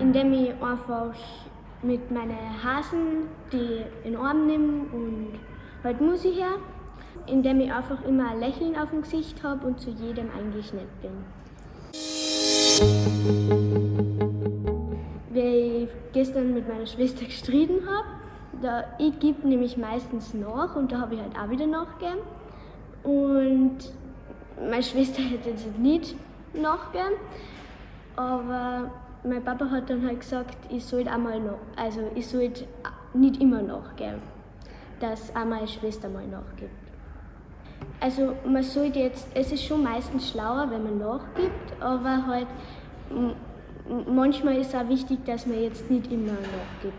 Indem ich einfach mit meinen Hasen die in den Arm nehme und halt Musik her. Indem ich einfach immer ein Lächeln auf dem Gesicht habe und zu jedem eigentlich nett bin. Gestern mit meiner Schwester gestritten habe, da, ich gebe nämlich meistens nach und da habe ich halt auch wieder nachgegeben. Und meine Schwester hätte jetzt nicht nachgegeben, aber mein Papa hat dann halt gesagt, ich sollte einmal noch, also ich sollte nicht immer nachgeben, dass auch meine Schwester mal nachgibt. Also man sollte jetzt, es ist schon meistens schlauer, wenn man nachgibt, aber halt manchmal ist auch wichtig, dass man jetzt nicht immer nachgibt.